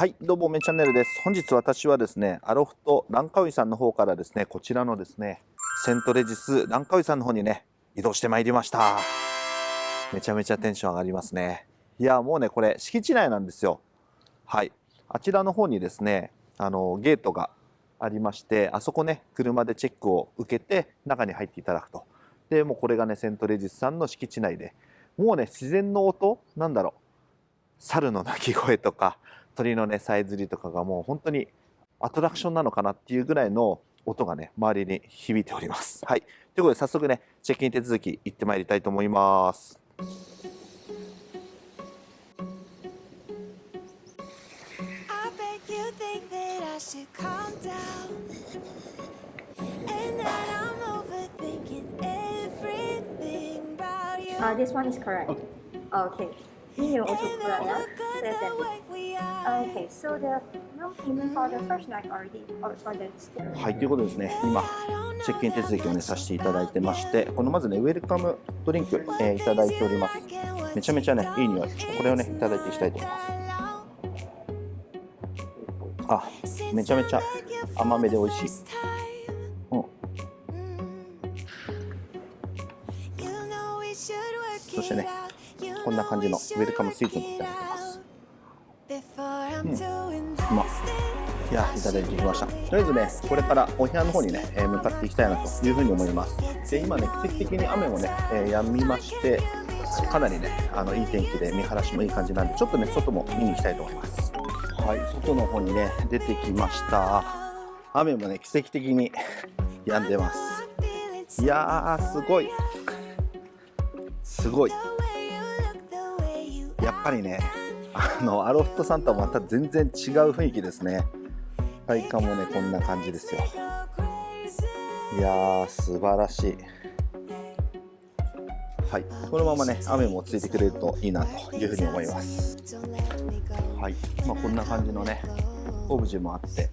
はい、どうも、めチャンネルです。本日私はですね、アロフトランカウイさんの方からですね、こちらのですね、セントレジスランカウイさんの方にね、移動してまいりました。めちゃめちゃテンション上がりますね。いや、もうね、これ敷地内なんですよ。はい。あちらの方にですね、あの、ゲートがありまして、あそこね、車でチェックを受けて、中に入っていただくと。で、もうこれがね、セントレジスさんの敷地内で、もうね、自然の音なんだろう。猿の鳴き声とか、鳥のね、さえずりとかがもう本当にアトラクションなのかなっていうぐらいの音がね、周りに響いております。はい。ということで、早速ね、チェックイン手続き行ってまいりたいと思います。Uh, this one is correct. Okay. Email also correct, yeah? Okay, so the non-payment for the first night already, or for the はい、ということですね、今、チェックイン手続きをね、させていただいてまして、このまずね、ウェルカムドリンク、えー、いただいております。めちゃめちゃね、いい匂い。ちょっとこれをね、いただいていきたいと思います。あ、めちゃめちゃ甘めで美味しい。うん。そしてね、こんな感じのウェルカムスイーツもいただいてます。うん、うまいやいただいてきました。とりあえずねこれからお部屋の方にね、えー、向かっていきたいなというふうに思います。で今ね奇跡的に雨もね、えー、止みましてかなりねあのいい天気で見晴らしもいい感じなんでちょっとね外も見に行きたいと思います。はい外の方にね出てきました。雨もね奇跡的に 止んでます。いやーすごい。すごい。やっぱりねあのアロフトさんとはまた全然違う雰囲気ですね。体感もねこんな感じですよ。いやー素晴らしい。はい。このままね雨も落ち着いてくれるといいなというふうに思います。はい。まあ、こんな感じのねオブジェもあって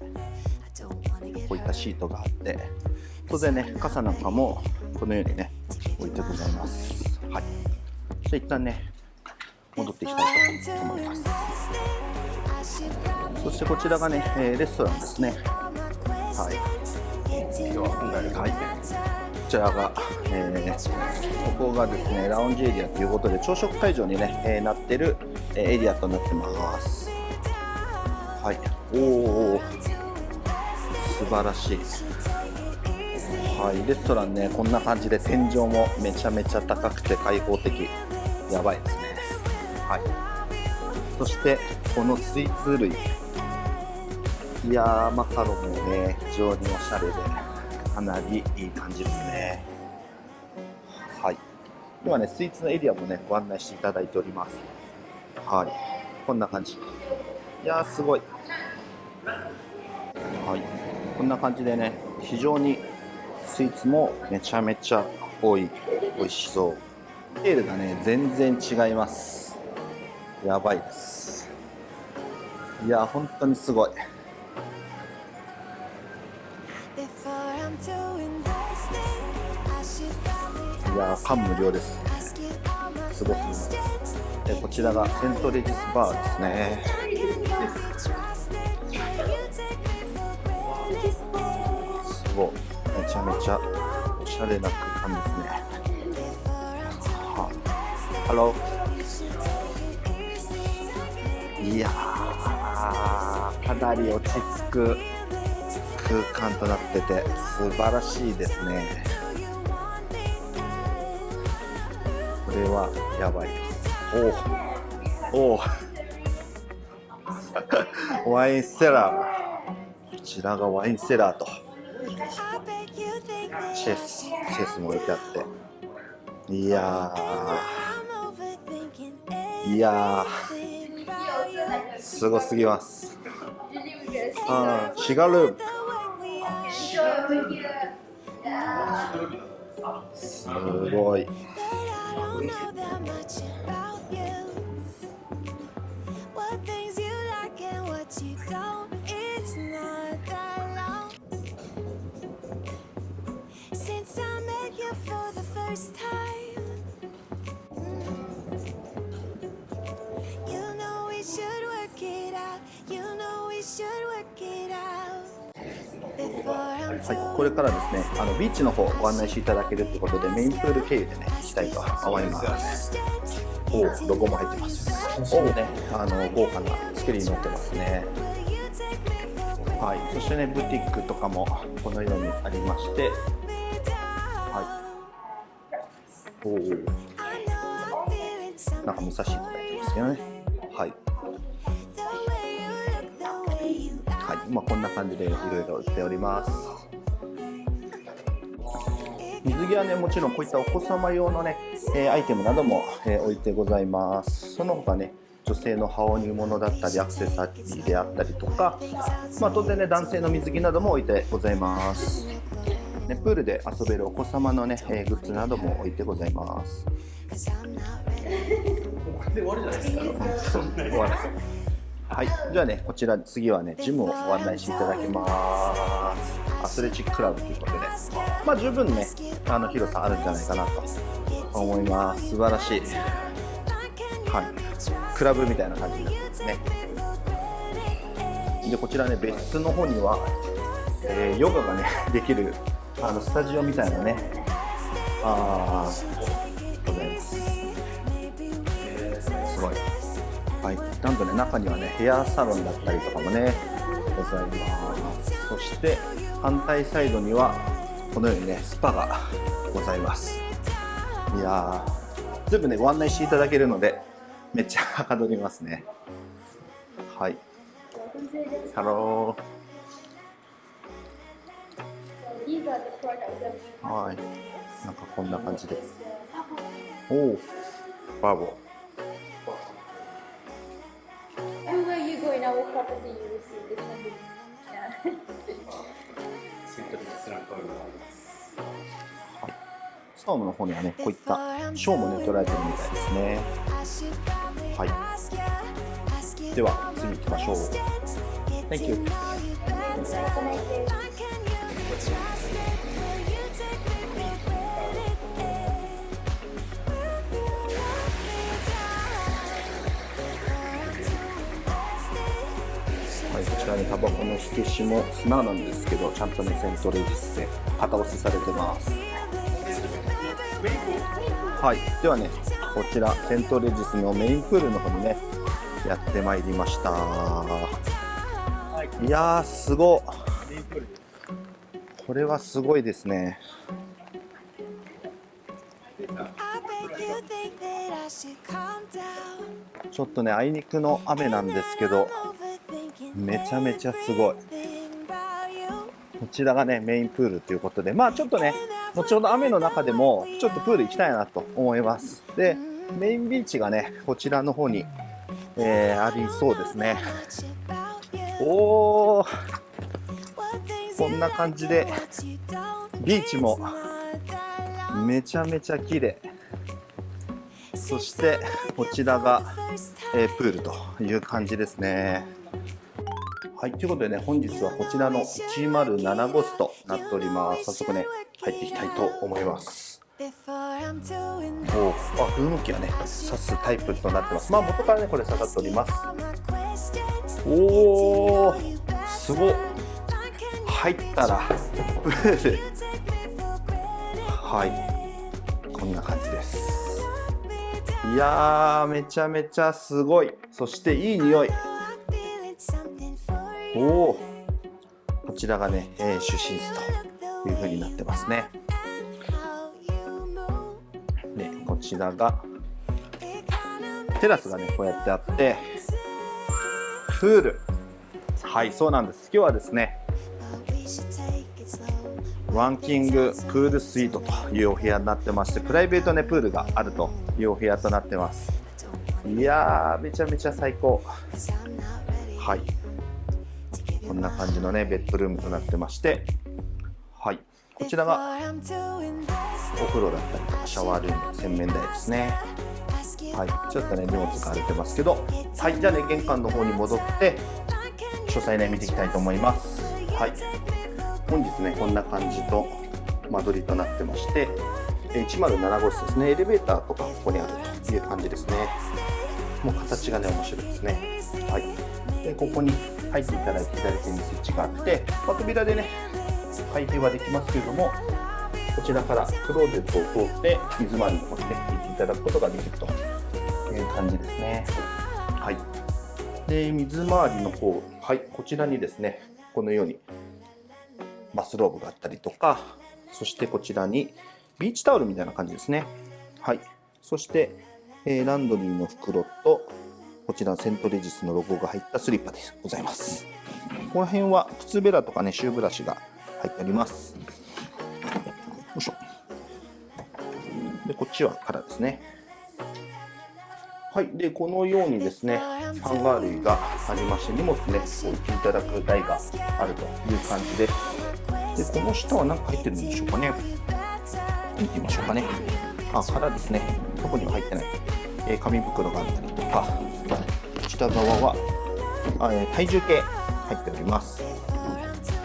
こういったシートがあって当然ね傘なんかもこのようにね置いてございます。はい。じゃ一旦ねっていきたいと思います。そしてこちらがね、えー、レストランですね。はい。今日は今回はいこちらが、えー、ここがですねラウンジエリアということで朝食会場にね、えー、なってるエリアとなってます。はい。おお素晴らしい。はい。レストランねこんな感じで天井もめちゃめちゃ高くて開放的。やばいですね。はい。そしてこのスイーツ類。いやーマカロンもね非常におしゃれでかなりいい感じですね。はい。今ねスイーツのエリアもねご案内していただいております。はい。こんな感じ。いやーすごい。はい。こんな感じでね非常にスイーツもめちゃめちゃ多い。美味しそう。スケールがね全然違います。やばいです。いや本当にすごい。いや感無量です。すごすぎますでこちらがセントレジスバーですね。すごい。めちゃめちゃおしゃれな空間ですね。ハローいやかなり落ち着く空間となってて素晴らしいですね。これはやばい。ですおおお ワインセラー。こちらがワインセラーと。チェス。チェスも置いてあって。いやいやすごすぎます。あシガルーすごいはい、これからですね、あのビーチの方ご案内していただけるってことで、メインプール経由でね、行きたいと思います。おお、ロゴも入ってます。おおね、あの豪華な作りになってますね。はい、そしてね、ブティックとかもこのようにありまして、はい。おお、なんか見させていただいてますけどね。はい。まあこんな感じでいろいろ売っております。水着はね、もちろんこういったお子様用のね、えーアイテムなども、えー置いてございます。その他ね、女性の羽織物だったり、アクセサリーであったりとか、まあ当然ね、男性の水着なども置いてございます。ね、プールで遊べるお子様のね、えーグッズなども置いてございます。終わるはい、じゃあね、こちら次はね、ジムをご案内していただきます。アスレチッククラブということで、まあ十分ね、あの広さあるんじゃないかなと思います。素晴らしい。はい、クラブみたいな感じになってますね。で、こちらね、別室の方には、えーヨガがね、できるあのスタジオみたいなね、あー、ございます。すごい。はい、なんとね、中にはね、ヘアサロンだったりとかもね、ございます。そして、反対サイドには、このようにね、スパがございます。いやー、全部ね、ご案内していただけるので、めっちゃはかどりますね。はい。 Hello。はい。なんかこんな感じで。おお、バーボー。ごいな、大きかったっていうです。で、なんで。セントリーズランパール。ストームの方にはね、こういった賞もね、取られてるみたいですね。はい。では、次行きましょう。Thank you. ね、タバコの火消しも砂なんですけど、ちゃんとね、セントレジスで型押しされてます。はい、ではね、こちら、セントレジスのメインプールの方にね、やってまいりました。いやー、すごっこれはすごいですね。ちょっとね、あいにくの雨なんですけど、めちゃめちゃすごい。こちらがね、メインプールということで、まあちょっとね、後ほど雨の中でも、ちょっとプール行きたいなと思います。で、メインビーチがね、こちらの方に、えーありそうですね。おー、こんな感じで、ビーチもめちゃめちゃ綺麗。そして、こちらが、えープールという感じですね。はい、ということでね、本日はこちらの107号室となっております。早速ね、入っていきたいと思います。おあ、風向きはね、刺すタイプとなってます。まあ、元からね、これ刺さっております。おー、すごっ。入ったら、プー。はい、こんな感じです。いやー、めちゃめちゃすごい。そしていい匂い。おお、こちらがね、えー、主寝室という風になってますね。で、こちらがテラスがね、こうやってあって、プール。はい、そうなんです。今日はですね、ワンキングプールスイートというお部屋になってまして、プライベートね、プールがあるというお部屋となってます。いやー、めちゃめちゃ最高。はい。こんな感じのね、ベッドルームとなってまして、はい。こちらがお風呂だったりとか、シャワールーム、洗面台ですね。はい。ちょっとね、荷物が荒れてますけど、はい。じゃあね、玄関の方に戻って、詳細ね、見ていきたいと思います。はい。本日ね、こんな感じと間取りとなってまして、107号室ですね。エレベーターとかここにあるという感じですね。もう形がね、面白いですね。はい。でここに入っていただいて左手にスイッチがあって、ま、扉でね開閉はできますけれどもこちらからクローゼットを通って水回りの方にね行っていただくことができるという感じですね。はい。で水回りの方はいこちらにですねこのようにバスローブがあったりとかそしてこちらにビーチタオルみたいな感じですね。はい。そして、えーランドリーの袋とこちらセントレジスのロゴが入ったスリッパでございます。この辺は靴べらとかねシューブラシが入っております。よいしょ。でこっちは空ですね。はい。でこのようにですねハンガー類がありまして荷物ね置いていただく台があるという感じです。でこの下は何か入ってるんでしょうかね。見てみましょうかね。あ空ですね。どこにも入ってない、えー紙袋があったりとかこちら側はえー体重計入っております。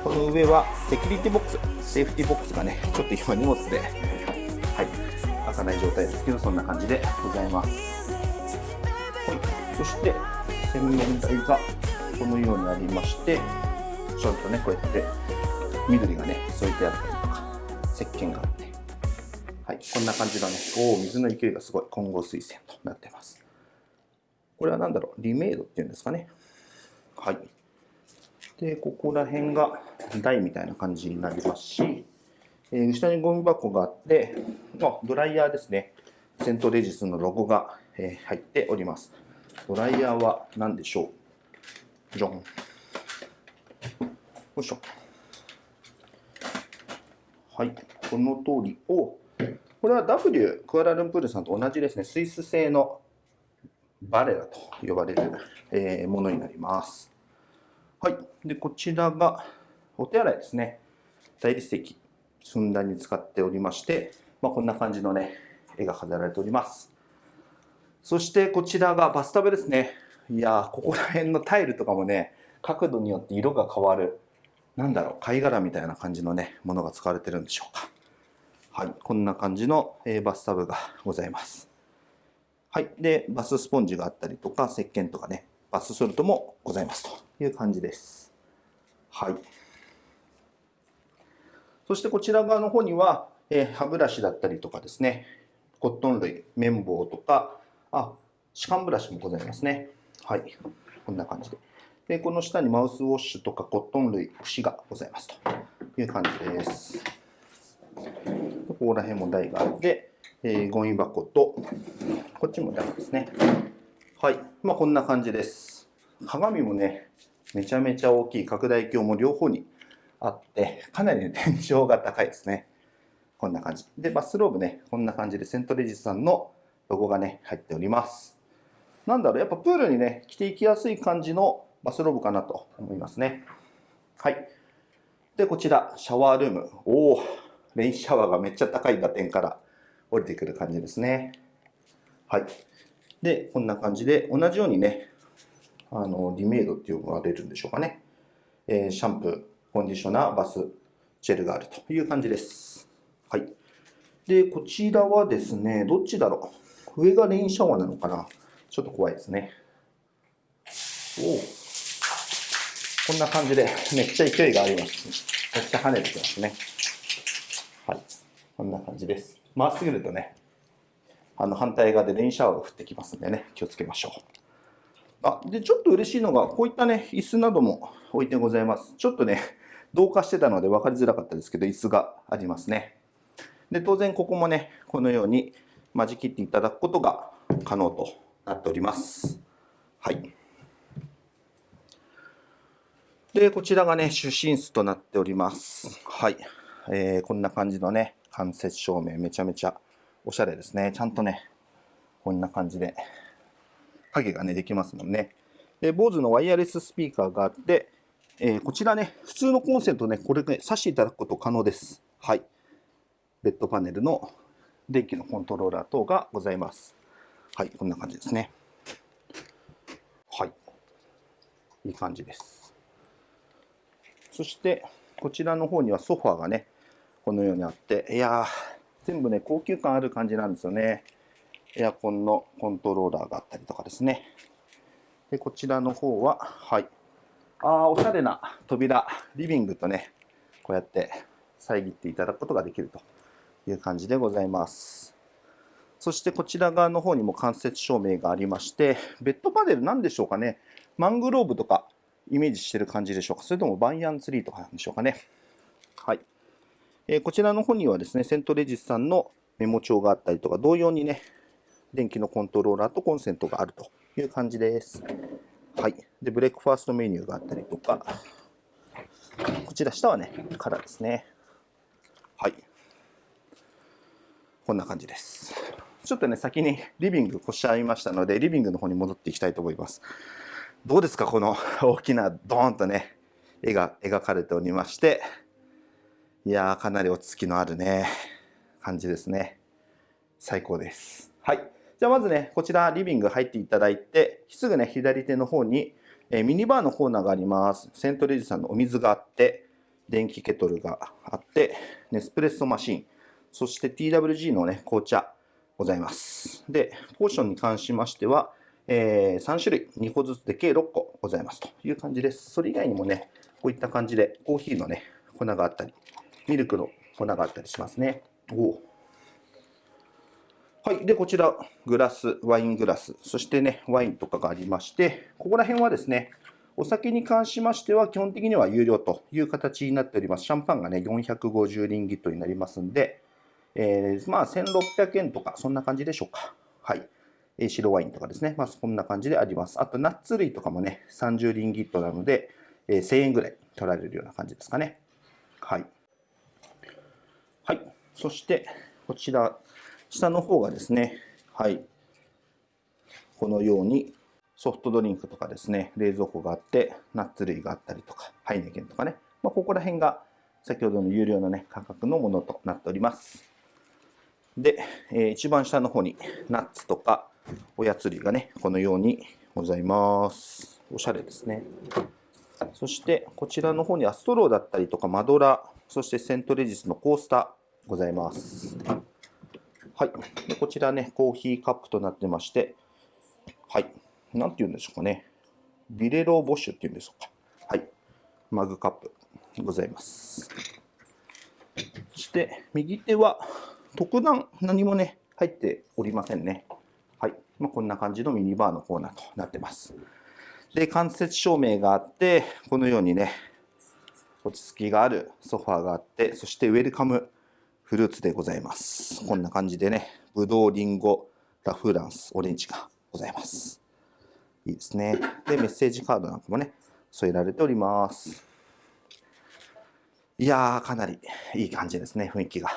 この上はセキュリティボックスセーフティボックスがねちょっと今荷物ではい開かない状態ですけどそんな感じでございます。はいそして洗面台がこのようにありましてちょっとねこうやって緑がね添えてあったりとか石鹸があってはいこんな感じのねおお水の勢いがすごい混合水栓となってます。これは何だろうリメイドっていうんですかね。はい。でここら辺が台みたいな感じになりますし、えー下にゴミ箱があってあドライヤーですね。セントレジスのロゴが、えー入っております。ドライヤーは何でしょう？じゃんよいしょ。はい。この通り。をこれは W クアラルンプールさんと同じですね。スイス製のバレラと呼ばれる、えものになりますはい。で、こちらがお手洗いですね。大理石、ふんだんに使っておりまして、まあ、こんな感じのね、絵が飾られております。そしてこちらがバスタブですね。いやー、ここら辺のタイルとかもね、角度によって色が変わる、なんだろう、貝殻みたいな感じのね、ものが使われてるんでしょうか。はい。こんな感じの、えーバスタブがございます。はい。で、バススポンジがあったりとか、石鹸とかね、バスソルトもございますという感じです。はい。そしてこちら側の方には、えー歯ブラシだったりとかですね、コットン類、綿棒とか、あ、歯間ブラシもございますね。はい。こんな感じで。で、この下にマウスウォッシュとかコットン類、櫛がございますという感じです。ここら辺も台があって、えーゴミ箱と、こっちも台ですね。はい。まあ、こんな感じです。鏡もね、めちゃめちゃ大きい拡大鏡も両方にあって、かなり、ね、天井が高いですね。こんな感じ。で、バスローブね、こんな感じでセントレジスさんのロゴがね、入っております。なんだろう、やっぱプールにね、着ていきやすい感じのバスローブかなと思いますね。はい。で、こちら、シャワールーム。おお、レインシャワーがめっちゃ高い打点から降りてくる感じですね。はい。で、こんな感じで、同じようにね、あの、リメイドって呼ばれるんでしょうかね。えーシャンプー、コンディショナー、バス、ジェルがあるという感じです。はい。で、こちらはですね、どっちだろう。上がレインシャワーなのかなちょっと怖いですね。お。こんな感じで、めっちゃ勢いがあります。めっちゃ跳ねてきますね。はい。こんな感じです。まっすぐるとね、あの反対側でレインシャワーが降ってきますんでね、気をつけましょう。あ、で、ちょっと嬉しいのが、こういったね、椅子なども置いてございます。ちょっとね、同化してたので分かりづらかったですけど、椅子がありますね。で、当然ここもね、このように間仕切っていただくことが可能となっております。はい。で、こちらがね、主寝室となっております。はい。えーこんな感じのね、間接照明、めちゃめちゃおしゃれですね。ちゃんとね、こんな感じで、影がね、できますもんね。で、BOSE のワイヤレススピーカーがあって、えーこちらね、普通のコンセントね、これね、挿していただくこと可能です。はい。ベッドパネルの電気のコントローラー等がございます。はい、こんな感じですね。はい。いい感じです。そして、こちらの方にはソファーがね、このようにあって、いやー、全部ね、高級感ある感じなんですよね。エアコンのコントローラーがあったりとかですね。でこちらの方は、はい。ああ、おしゃれな扉、リビングとね、こうやって遮っていただくことができるという感じでございます。そしてこちら側の方にも間接照明がありまして、ベッドパネルなんでしょうかね。マングローブとかイメージしてる感じでしょうか。それともバイアンツリーとかなんでしょうかね。えこちらの方にはですね、セントレジスさんのメモ帳があったりとか、同様にね、電気のコントローラーとコンセントがあるという感じです。はい。で、ブレックファーストメニューがあったりとか、こちら下はね、カラーですね。はい。こんな感じです。ちょっとね、先にリビングご紹介しましたので、リビングの方に戻っていきたいと思います。どうですかこの大きなドーンとね、絵が描かれておりまして、いやー、かなり落ち着きのあるね、感じですね。最高です。はい。じゃあまずね、こちらリビング入っていただいて、すぐね、左手の方に、えーミニバーのコーナーがあります。セントレジさんのお水があって、電気ケトルがあって、ネスプレッソマシン、そして TWG のね、紅茶ございます。で、ポーションに関しましては、えー3種類、2個ずつで計6個ございますという感じです。それ以外にもね、こういった感じでコーヒーのね、粉があったり、ミルクの粉があったりしますね。おおはい。で、こちら、グラス、ワイングラス、そしてね、ワインとかがありまして、ここら辺はですね、お酒に関しましては、基本的には有料という形になっております。シャンパンがね、450リンギットになりますんで、えーまあ、1600円とか、そんな感じでしょうか。はい。えー白ワインとかですね。まあ、こんな感じであります。あと、ナッツ類とかもね、30リンギットなので、えー1000円ぐらい取られるような感じですかね。はい。そして、こちら、下の方がですね、はい。このように、ソフトドリンクとかですね、冷蔵庫があって、ナッツ類があったりとか、ハイネケンとかね。まあ、ここら辺が、先ほどの有料のね、価格のものとなっております。で、えー一番下の方に、ナッツとか、おやつ類がね、このようにございます。おしゃれですね。そして、こちらの方にはストローだったりとか、マドラー、そしてセントレジスのコースターございます。はい。こちらね、コーヒーカップとなってまして、はい。なんて言うんでしょうかね。ビレローボッシュっていうんでしょうか。はい。マグカップございます。そして、右手は特段何もね、入っておりませんね。はい。まあ、こんな感じのミニバーのコーナーとなってます。で、間接照明があって、このようにね、落ち着きがあるソファーがあって、そしてウェルカムフルーツでございます。こんな感じでね、ぶどう、りんご、ラ・フランス、オレンジがございます。いいですね。で、メッセージカードなんかもね、添えられております。いやー、かなりいい感じですね、雰囲気が。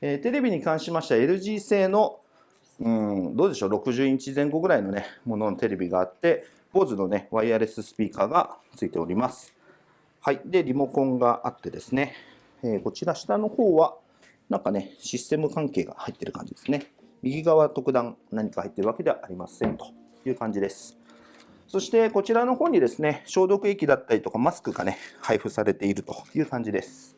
えーテレビに関しましては LG 製の、うん、どうでしょう、60インチ前後ぐらいのね、もののテレビがあって、BOSE のね、ワイヤレススピーカーがついております。はい。で、リモコンがあってですね、えこちら下の方は、なんかね、システム関係が入ってる感じですね。右側特段何か入ってるわけではありませんという感じです。そしてこちらの方にですね、消毒液だったりとかマスクがね、配布されているという感じです。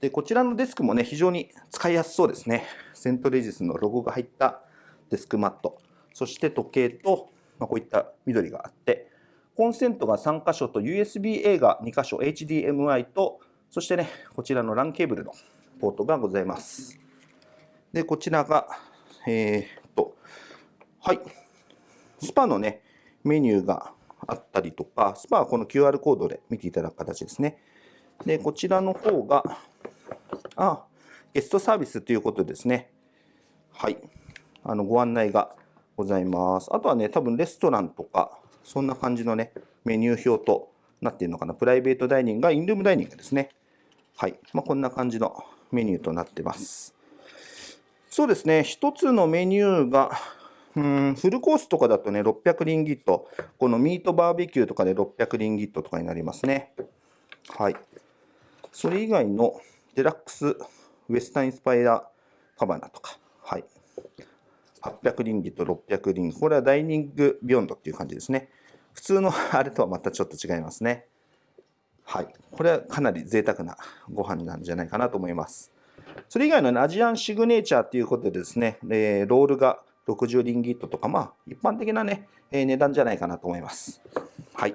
で、こちらのデスクもね、非常に使いやすそうですね。セントレジスのロゴが入ったデスクマット。そして時計と、まあ、こういった緑があって、コンセントが3箇所と USB-A が2箇所、HDMI と、そしてね、こちらの LAN ケーブルのポートがございます。で、こちらが、えーっと、はい、スパのね、メニューがあったりとか、スパはこの QR コードで見ていただく形ですね。で、こちらの方が、あ、ゲストサービスということですね。はい。あの、ご案内がございます。あとはね、多分レストランとか、そんな感じのね、メニュー表となっているのかな。プライベートダイニングがインルームダイニングですね。はい。まあ、こんな感じのメニューとなってます。そうですね、一つのメニューが、うん、フルコースとかだとね、600リンギット。このミートバーベキューとかで600リンギットとかになりますね。はい。それ以外のデラックスウェスタンインスパイラカバナとか、はい。800リンギット、600リンギット。これはダイニングビヨンドっていう感じですね。普通のあれとはまたちょっと違いますね。はい。これはかなり贅沢なご飯なんじゃないかなと思います。それ以外の、ね、アジアンシグネチャーということでですね、えーロールが60リンギットとか、まあ、一般的なね、えー値段じゃないかなと思います。はい。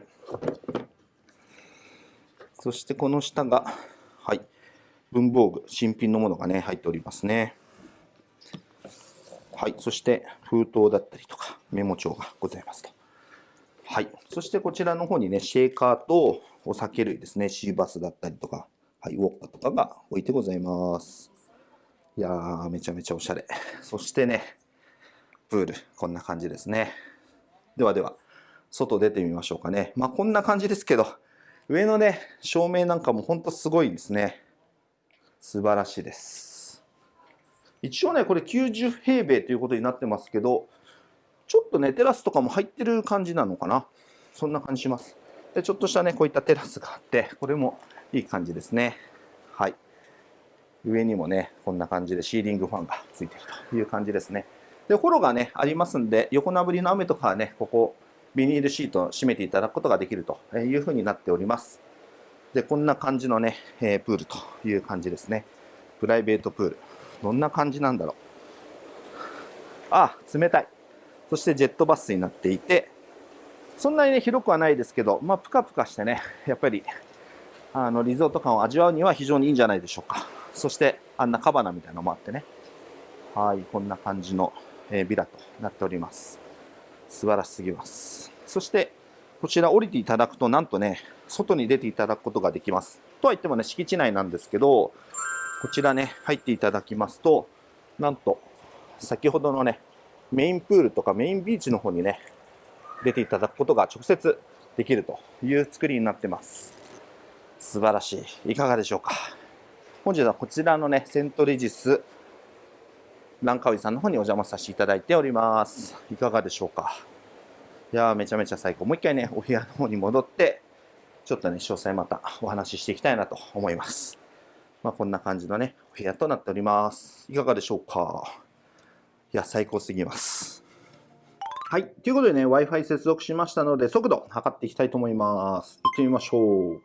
そしてこの下が、はい、文房具、新品のものがね、入っておりますね。はい、そして封筒だったりとか、メモ帳がございますと。はい、そしてこちらの方にね、シェーカーとお酒類ですね、シーバスだったりとか、はい、ウォッカとかが置いてございます。いやー、めちゃめちゃおしゃれ。そしてね、プール、こんな感じですね。ではでは、外出てみましょうかね。まあこんな感じですけど、上のね、照明なんかもほんとすごいですね。素晴らしいです。一応ね、これ90平米ということになってますけど、ちょっとね、テラスとかも入ってる感じなのかな。そんな感じします。で、ちょっとしたね、こういったテラスがあって、これもいい感じですね。はい。上にもね、こんな感じでシーリングファンがついてるという感じですね。で、フォロがね、ありますんで、横殴りの雨とかはね、ここ、ビニールシートを閉めていただくことができるというふうになっております。で、こんな感じのね、えプールという感じですね。プライベートプール。どんな感じなんだろう。あ、冷たい。そしてジェットバスになっていて、そんなにね、広くはないですけど、まあ、ぷかぷかしてね、やっぱり、あの、リゾート感を味わうには非常にいいんじゃないでしょうか。そして、あんなカバナみたいなのもあってね。はい、こんな感じの、えービラとなっております。素晴らしすぎます。そして、こちら降りていただくと、なんとね、外に出ていただくことができます。とは言ってもね、敷地内なんですけど、こちらね、入っていただきますと、なんと、先ほどのね、メインプールとかメインビーチの方にね、出ていただくことが直接できるという作りになってます。素晴らしい。いかがでしょうか。本日はこちらのね、セントレジスランカウイさんの方にお邪魔させていただいております。いかがでしょうか。いやー、めちゃめちゃ最高。もう一回ね、お部屋の方に戻って、ちょっとね、詳細またお話ししていきたいなと思います。まあ、こんな感じのね、お部屋となっております。いかがでしょうか。いや、最高すぎます。はい。ということでね、Wi-Fi 接続しましたので、速度測っていきたいと思います。行ってみましょう。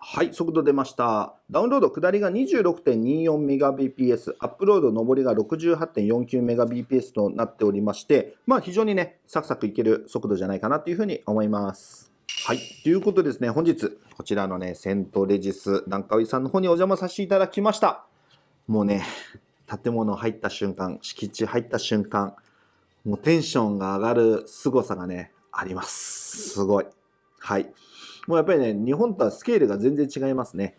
はい、速度出ました。ダウンロード下りが 26.24Mbps、アップロード上りが 68.49Mbps となっておりまして、まあ非常にね、サクサクいける速度じゃないかなというふうに思います。はい、ということでですね、本日、こちらのね、セントレジスランカウイさんの方にお邪魔させていただきました。もうね、建物入った瞬間、敷地入った瞬間、もうテンションが上がる凄さがね、あります。すごい。はい。もうやっぱりね、日本とはスケールが全然違いますね。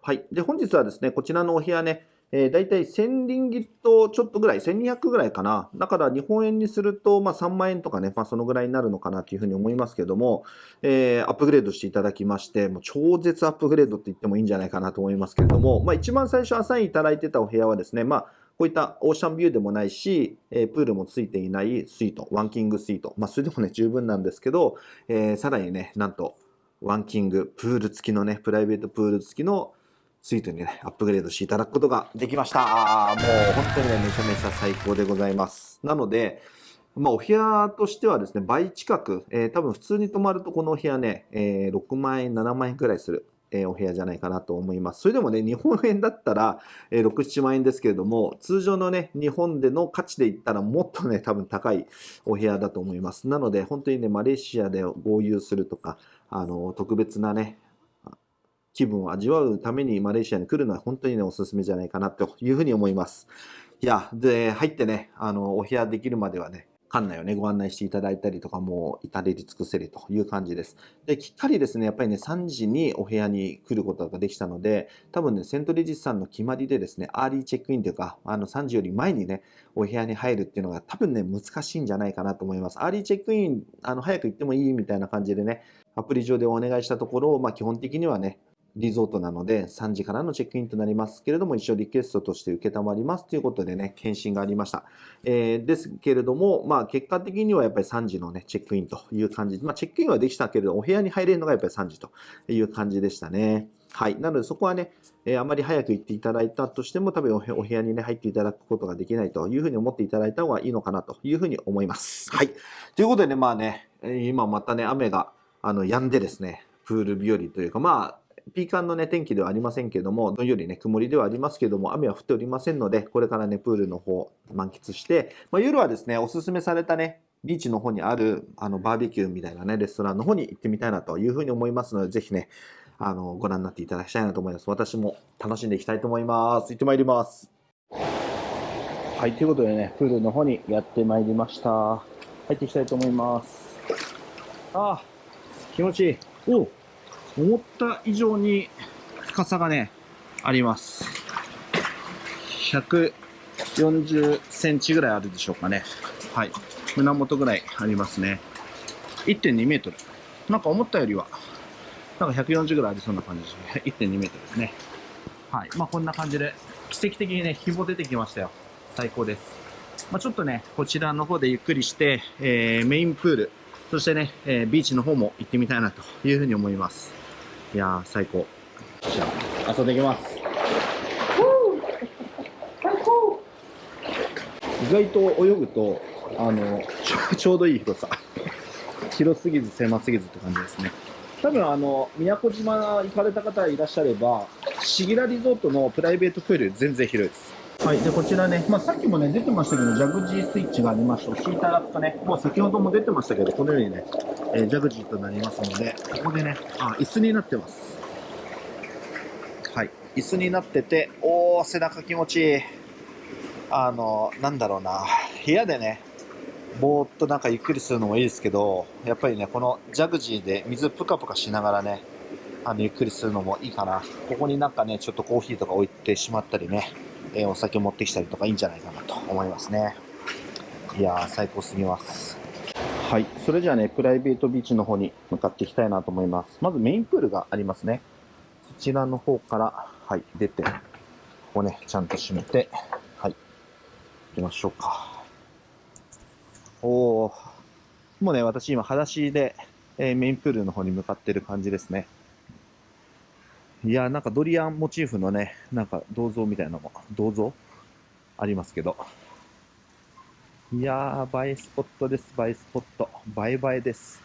はい。で、本日はですね、こちらのお部屋ね、えー、大体1000リンギットちょっとぐらい、1200ぐらいかな。だから日本円にすると、まあ3万円とかね、まあそのぐらいになるのかなというふうに思いますけども、えーアップグレードしていただきまして、もう超絶アップグレードって言ってもいいんじゃないかなと思いますけれども、まあ一番最初アサインいただいてたお部屋はですね、まあこういったオーシャンビューでもないし、えプールもついていないスイート、ワンキングスイート。まあそれでもね、十分なんですけど、えさらにね、なんと、ワンキング、プール付きのね、プライベートプール付きのスイートにね、アップグレードしていただくことができました。もう本当にね、めちゃめちゃ最高でございます。なので、まあ、お部屋としてはですね、倍近く、えー多分普通に泊まるとこのお部屋ね、えー6万円、7万円くらいする、えお部屋じゃないかなと思います。それでもね、日本円だったら、え6、7万円ですけれども、通常のね、日本での価値で言ったらもっとね、多分高いお部屋だと思います。なので、本当にね、マレーシアで合流するとか、あの、特別なね、気分を味わうためにマレーシアに来るのは本当にね、おすすめじゃないかなというふうに思います。いや、で、入ってね、あの、お部屋できるまではね、館内をね、ご案内していただいたりとか、もう至れり尽くせりという感じです。で、きっかりですね、やっぱりね、3時にお部屋に来ることができたので、多分ね、セントレジスさんの決まりでですね、アーリーチェックインというか、あの、3時より前にね、お部屋に入るっていうのが多分ね、難しいんじゃないかなと思います。アーリーチェックイン、あの、早く行ってもいいみたいな感じでね、アプリ上でお願いしたところ、まあ、基本的にはね、リゾートなので3時からのチェックインとなりますけれども、一応リクエストとして受けたまりますということでね、返信がありました。えーですけれども、まあ結果的にはやっぱり3時のね、チェックインという感じ。まあチェックインはできたけれど、お部屋に入れるのがやっぱり3時という感じでしたね。はい。なのでそこはね、えーあまり早く行っていただいたとしても、多分お部屋にね、入っていただくことができないというふうに思っていただいた方がいいのかなというふうに思います。はい。ということでね、まあね、今またね、雨が、あの、止んでですね、プール日和というか、まあ、ピーカンのね、天気ではありませんけども、どんよりね、曇りではありますけども、雨は降っておりませんので、これからね、プールの方満喫して、まあ、夜はですね、おすすめされたね、ビーチの方にある、あの、バーベキューみたいなね、レストランの方に行ってみたいなというふうに思いますので、ぜひね、あの、ご覧になっていただきたいなと思います。私も楽しんでいきたいと思います。行ってまいります。はい、ということでね、プールの方にやってまいりました。入っていきたいと思います。ああ、気持ちいい。お思った以上に深さがね、あります。140センチぐらいあるでしょうかね。はい。胸元ぐらいありますね。1.2メートル。なんか思ったよりは、なんか140ぐらいありそうな感じで。1.2メートルですね。はい。まあこんな感じで、奇跡的にね、ひも出てきましたよ。最高です。まあちょっとね、こちらの方でゆっくりして、えー、メインプール、そしてね、えービーチの方も行ってみたいなというふうに思います。いやー、最高。じゃあ、遊んできます。意外と泳ぐと、あの、ちょ ちょうどいい広さ。広すぎず狭すぎずって感じですね。多分あの、宮古島行かれた方いらっしゃれば、シギラリゾートのプライベートプール全然広いです。はい。で、こちらね、まあさっきもね、出てましたけど、ジャグジースイッチがありまして、押していただくとね、もう先ほども出てましたけど、このようにね、えージャグジーとなりますので、ここでね、あ、椅子になってます。はい。椅子になってて、おー、背中気持ちいい。あの、なんだろうな、部屋でね、ぼーっとなんかゆっくりするのもいいですけど、やっぱりね、このジャグジーで水ぷかぷかしながらね、あの、ゆっくりするのもいいかな。ここになんかね、ちょっとコーヒーとか置いてしまったりね、えーお酒持ってきたりとかいいんじゃないかなと思いますね。いやー、最高すぎます。はい。それじゃあね、プライベートビーチの方に向かっていきたいなと思います。まずメインプールがありますね。そちらの方から、はい、出て、ここね、ちゃんと閉めて、はい、行きましょうか。おー、もうね、私今、裸足で、えーメインプールの方に向かってる感じですね。いや、なんかドリアンモチーフのね、なんか銅像みたいなのも、銅像？ありますけど。いやー、映えスポットです、映えスポット。映え映えです。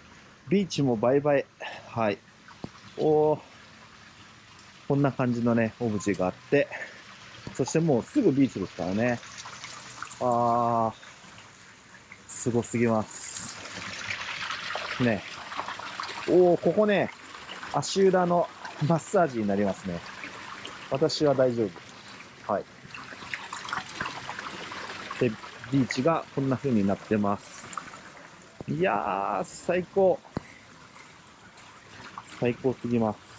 ビーチも映え映え。はい。おー、こんな感じのね、オブジェがあって、そしてもうすぐビーチですからね。あー、すごすぎます。ね。おー、ここね、足裏の マッサージになりますね。私は大丈夫。はい。で、ビーチがこんな風になってます。いやー、最高。最高すぎます。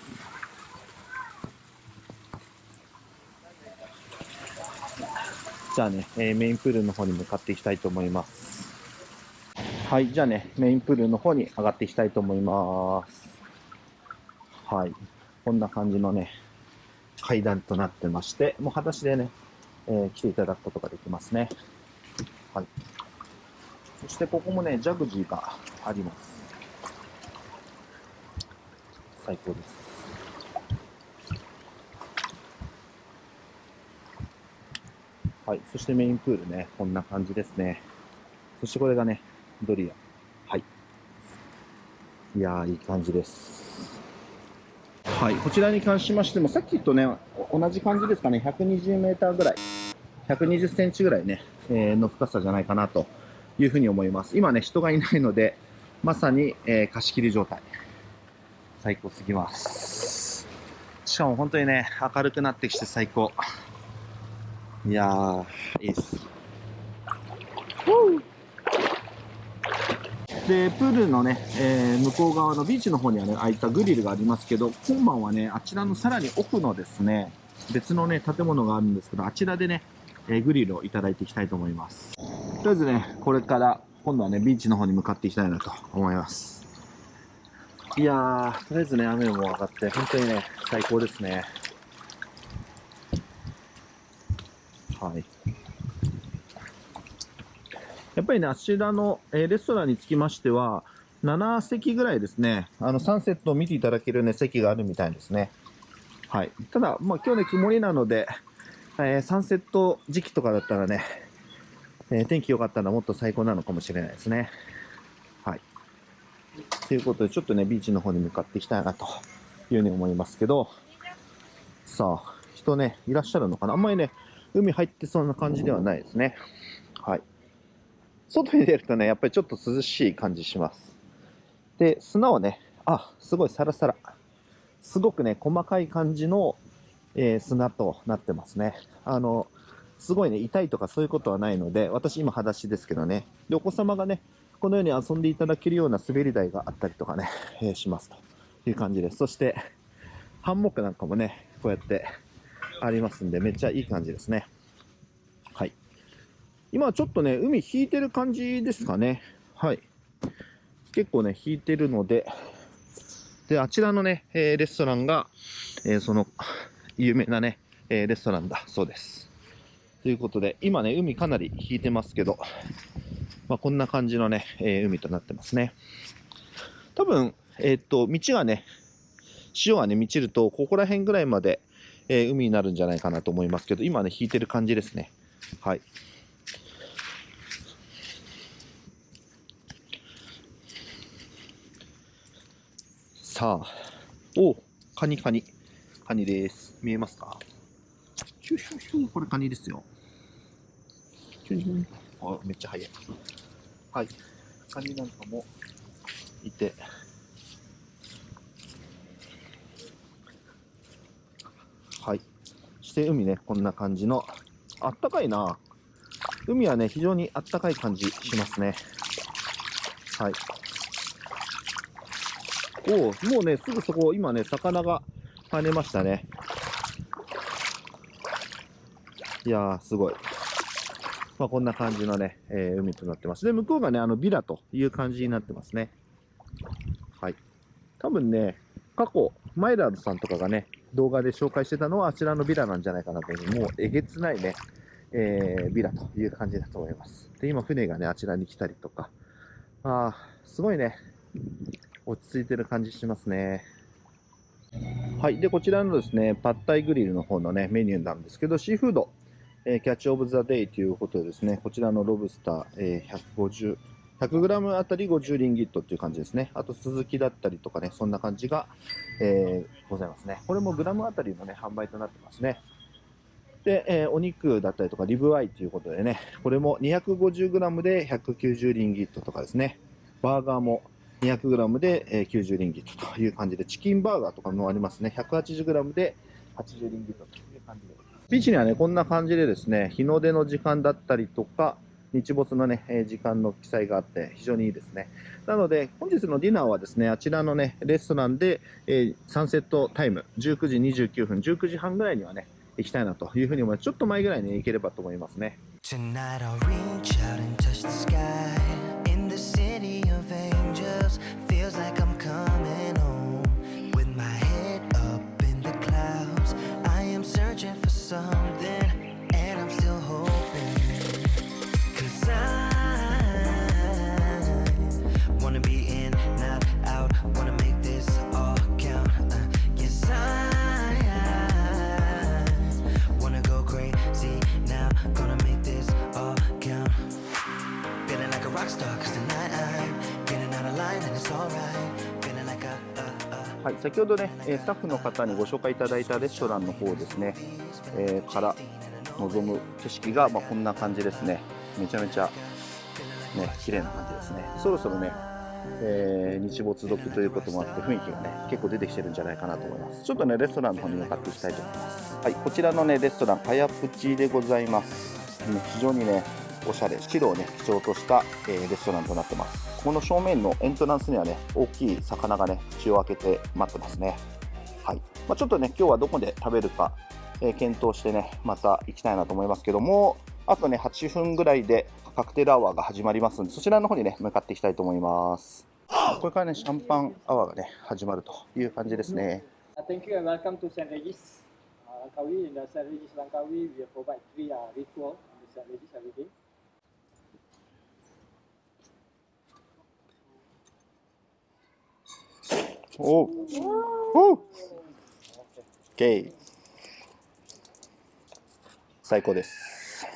じゃあね、えーメインプールの方に向かっていきたいと思います。はい、じゃあね、メインプールの方に上がっていきたいと思います。はい、こんな感じのね、階段となってまして、もう裸足でね、えー来ていただくことができますね。はい。そしてここもね、ジャグジーがあります。最高です。はい。そしてメインプールね、こんな感じですね。そしてこれがね、ドリア。はい。いやー、いい感じです。はい。こちらに関しましても、さっきとね、同じ感じですかね、120メーターぐらい、120センチぐらいね、えーの深さじゃないかなというふうに思います。今ね、人がいないので、まさに、えー貸し切り状態。最高すぎます。しかも本当にね、明るくなってきて最高。いやー、いいです。で、プールのね、えー向こう側のビーチの方にはね、ああいったグリルがありますけど、今晩はね、あちらのさらに奥のですね、別のね、建物があるんですけど、あちらでね、えーグリルをいただいていきたいと思います。とりあえずね、これから、今度はね、ビーチの方に向かっていきたいなと思います。いやー、とりあえずね、雨も上がって、本当にね、最高ですね。はい。やっぱりね、あちらの、えーレストランにつきましては、7席ぐらいですね、あの、サンセットを見ていただけるね、席があるみたいですね。はい。ただ、まあ、今日ね、曇りなので、えーサンセット時期とかだったらね、えー天気良かったらもっと最高なのかもしれないですね。はい。ということで、ちょっとね、ビーチの方に向かっていきたいなというふうに思いますけど、さあ、人ね、いらっしゃるのかなあんまりね、海入ってそうな感じではないですね。はい。外に出るとね、やっぱりちょっと涼しい感じします。で、砂はね、あ、すごいサラサラ。すごくね、細かい感じの、えー砂となってますね。あの、すごいね、痛いとかそういうことはないので、私今裸足ですけどね。で、お子様がね、このように遊んでいただけるような滑り台があったりとかね、えーしますという感じです。そして、ハンモックなんかもね、こうやってありますんで、めっちゃいい感じですね。今ちょっとね、海引いてる感じですかね。はい。結構ね、引いてるので、で、あちらのね、えーレストランが、えーその、有名なね、えーレストランだそうです。ということで、今ね、海かなり引いてますけど、まあ、こんな感じのね、え海となってますね。多分、えっと、道がね、潮がね、満ちると、ここら辺ぐらいまで、え海になるんじゃないかなと思いますけど、今ね、引いてる感じですね。はい。さあ、おカニカニ。カニです。見えますか？ヒュヒュヒュこれカニですよ。ヒュヒュあ、めっちゃ速い。はい。カニなんかもいて。はい。そして海ね、こんな感じの、あったかいな。海はね、非常にあったかい感じしますね。はい。おお、もうね、すぐそこ、今ね、魚が跳ねましたね。いやー、すごい。まあ、こんな感じのね、えー海となってます。で、向こうがね、あの、ビラという感じになってますね。はい。多分ね、過去、マイラーズさんとかがね、動画で紹介してたのはあちらのビラなんじゃないかなという、もうえげつないね、えービラという感じだと思います。で、今、船がね、あちらに来たりとか、ああ、すごいね、落ち着いてる感じしますね。はい。で、こちらのですね、パッタイグリルの方のね、メニューなんですけど、シーフード、えーキャッチオブザデイということでですね、こちらのロブスター、えー150、100g あたり50リンギットっていう感じですね。あと、スズキだったりとかね、そんな感じが、えーございますね。これもグラムあたりのね、販売となってますね。で、えーお肉だったりとか、リブアイということでね、これも 250g で190リンギットとかですね。バーガーも 200g で90リンギットという感じで、チキンバーガーとかもありますね。180g で80リンギットという感じです。ビーチにはね、こんな感じでですね、日の出の時間だったりとか、日没のね、時間の記載があって、非常にいいですね。なので、本日のディナーはですね、あちらのね、レストランで、えーサンセットタイム、19時29分、19時半ぐらいにはね、行きたいなというふうに思います。ちょっと前ぐらいに行ければと思いますね。Tonight はい、先ほどね、えスタッフの方にご紹介いただいたレストランの方ですね、えーから望む景色が、まあ、こんな感じですね。めちゃめちゃ、ね、綺麗な感じですね。そろそろね、えー日没時ということもあって雰囲気がね、結構出てきてるんじゃないかなと思います。ちょっとね、レストランの方に向かっていきたいと思います。はい、こちらのね、レストラン、かやプチでございます。ね非常にね、おしゃれ、白をね、基調とした、えーレストランとなってます。この正面のエントランスにはね、大きい魚がね、口を開けて待ってますね。はい。まあ、ちょっとね、今日はどこで食べるか、えー検討してね、また行きたいなと思いますけども、あとね、8分ぐらいでカクテルアワーが始まりますので、そちらの方にね、向かっていきたいと思います。これからね、シャンパンアワーがね、始まるという感じですね。Thank you and welcome to St. Regis. Langkawi, in the St. Regis Langkawi, we provide free uh, ritual in the St. Regis every day. お。うお。う OK 最高です。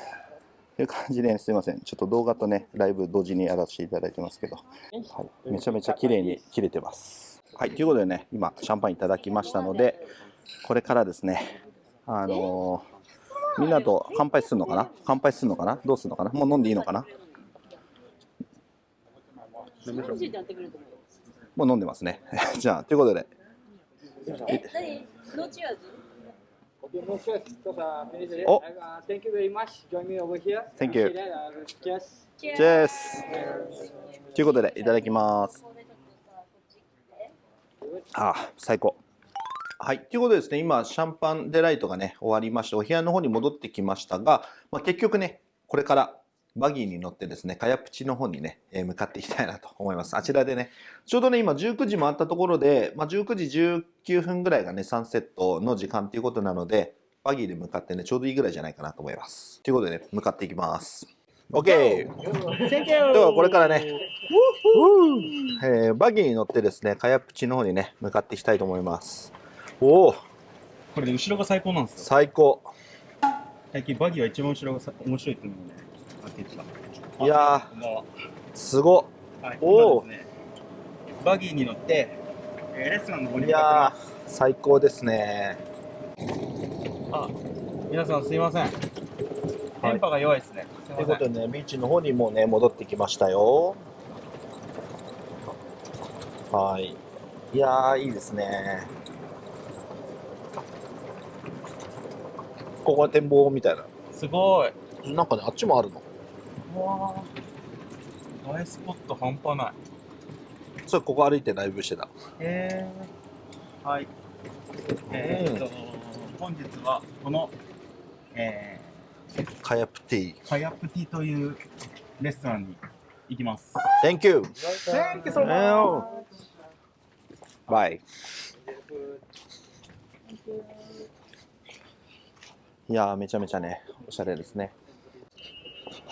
という感じで、すいません。ちょっと動画とねライブ同時にやらせていただいてますけど、はい、めちゃめちゃ綺麗に切れてます。はい、ということでね、今、シャンパンいただきましたので、これからですね、あのーみんなと乾杯するのかな？乾杯するのかな？どうするのかな？もう飲んでいいのかな？もう飲んでますね。じゃあ、ということで、え、何 no cheers Okay, no stress. Because uh, finish it. Oh. Uh, thank you very much. Join me over here. Thank you. See that, uh, cheers. ということで、いただきます。ああ、最高。はい。ということでですね、今、シャンパンデライトがね、終わりまして、お部屋の方に戻ってきましたが、まあ、結局ね、これからバギーに乗ってですね、カヤプチの方にね、えー向かっていきたいなと思います。あちらでね、ちょうどね、今19時回ったところで、まあ、19時19分ぐらいがね、サンセットの時間ということなので、バギーで向かってね、ちょうどいいぐらいじゃないかなと思います。ということでね、向かっていきます。OK! ではこれからね、えーバギーに乗ってですね、カヤプチの方にね、向かっていきたいと思います。おお、これで後ろが最高なんですよ。最高。最近バギーは一番後ろがさ面白いっていうね。いやすごっ。はい、おー今ですね、バギーに乗って、えーレストランの方にいや最高ですね。あ、皆さんすいません。電波が弱いですね。という。ことでね、ビーチの方にもうね、戻ってきましたよ。はい。いやー、いいですね。ここが展望みたいな。すごい。なんかね、あっちもあるの。うわー映えスポット半端ない。それここ歩いてライブしてた。へー。はい。えー、っと、本日はこの、えカヤプティ。ー、カヤプティというレストランに行きます。Thank you! Thank you so much! Bye! いやーめちゃめちゃね、おしゃれですね。